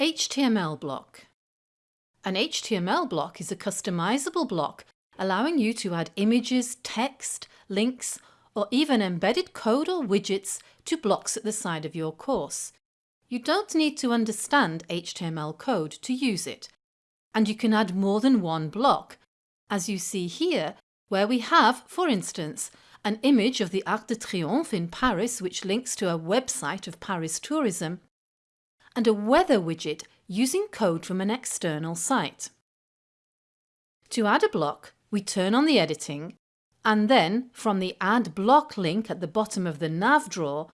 HTML block. An HTML block is a customizable block allowing you to add images, text, links or even embedded code or widgets to blocks at the side of your course. You don't need to understand HTML code to use it and you can add more than one block as you see here where we have, for instance, an image of the Arc de Triomphe in Paris which links to a website of Paris Tourism and a weather widget using code from an external site. To add a block, we turn on the editing and then from the Add Block link at the bottom of the nav drawer,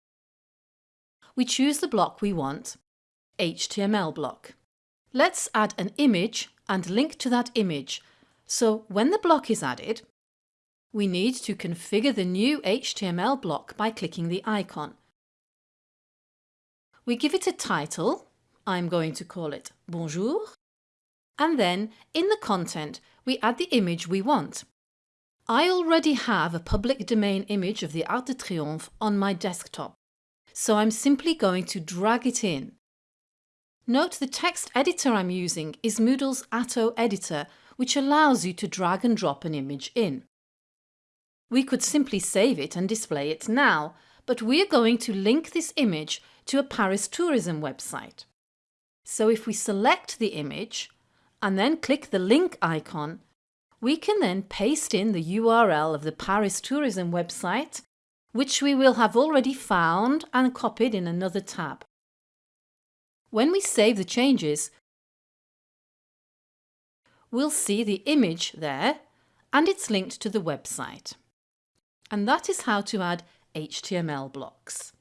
we choose the block we want, HTML block. Let's add an image and link to that image, so when the block is added, we need to configure the new HTML block by clicking the icon. We give it a title, I'm going to call it Bonjour, and then in the content we add the image we want. I already have a public domain image of the Arc de Triomphe on my desktop, so I'm simply going to drag it in. Note the text editor I'm using is Moodle's Atto editor, which allows you to drag and drop an image in. We could simply save it and display it now, but we're going to link this image to a Paris tourism website. So if we select the image and then click the link icon, we can then paste in the URL of the Paris tourism website, which we will have already found and copied in another tab. When we save the changes, we'll see the image there and it's linked to the website. And that is how to add HTML blocks.